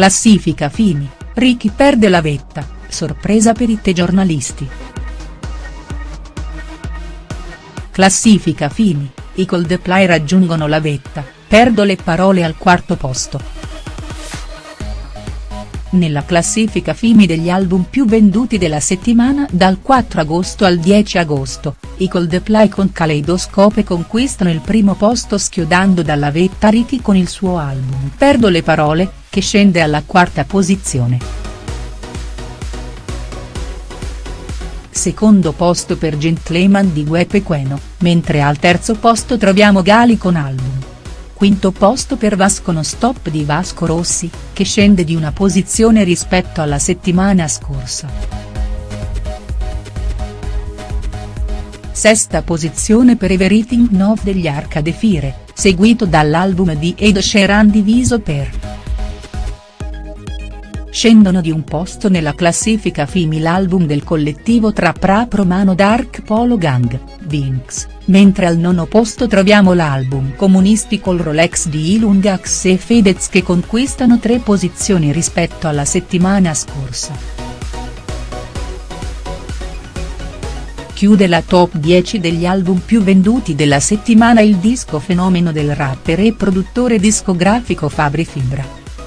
Classifica Fini, Ricky perde la vetta, sorpresa per i giornalisti. Classifica Fini, i Coldplay raggiungono la vetta, perdo le parole al quarto posto. Nella classifica FIMI degli album più venduti della settimana dal 4 agosto al 10 agosto, i Coldplay con Kaleidoscope conquistano il primo posto schiodando dalla vetta Ricky con il suo album. Perdo le parole, che scende alla quarta posizione. Secondo posto per Gentleman di Guepe Queno, mentre al terzo posto troviamo Gali con album quinto posto per Vasco No Stop di Vasco Rossi, che scende di una posizione rispetto alla settimana scorsa. Sesta posizione per Everything Nov degli Arcade Fire, seguito dall'album di Ed Sheeran diviso per scendono di un posto nella classifica FIMI l'album del collettivo trap rap romano Dark Polo Gang, Vinx, mentre al nono posto troviamo l'album Comunisti col Rolex di Ilungax e Fedez che conquistano tre posizioni rispetto alla settimana scorsa. Chiude la top 10 degli album più venduti della settimana il disco fenomeno del rapper e produttore discografico Fabri Fibra.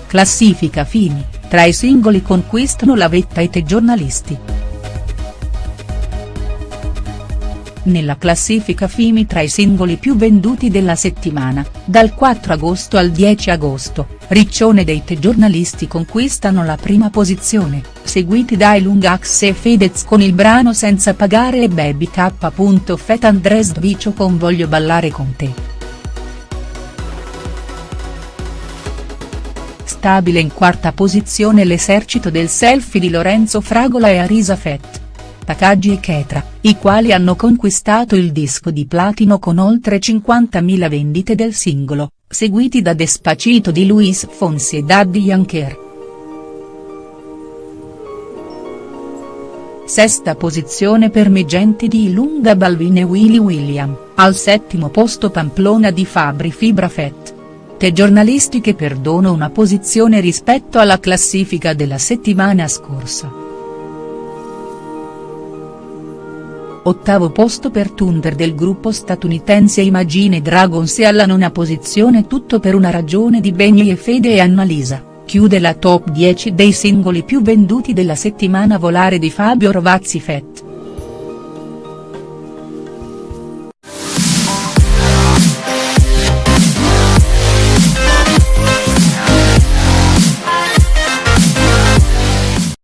Classifica Fini, tra i singoli conquistano la vetta i te giornalisti. Nella classifica FIMI tra i singoli più venduti della settimana, dal 4 agosto al 10 agosto, Riccione dei te giornalisti conquistano la prima posizione, seguiti dai Lungax e Fedez con il brano Senza pagare e Baby K. Fet Andres Dvicio con Voglio ballare con te. Stabile in quarta posizione l'esercito del selfie di Lorenzo Fragola e Arisa Fett. Takagi e Ketra, i quali hanno conquistato il disco di platino con oltre 50.000 vendite del singolo, seguiti da Despacito di Luis Fonsi e Daddy Yankee. Sesta posizione per Megenti di Lunga Balvin e Willy William, al settimo posto Pamplona di Fabri Fibra Fett sette giornalisti che perdono una posizione rispetto alla classifica della settimana scorsa. Ottavo posto per Thunder del gruppo statunitense Imagine Dragons e alla nona posizione Tutto per una ragione di Benny e Fede e Annalisa, chiude la top 10 dei singoli più venduti della settimana Volare di Fabio Rovazzi Fett.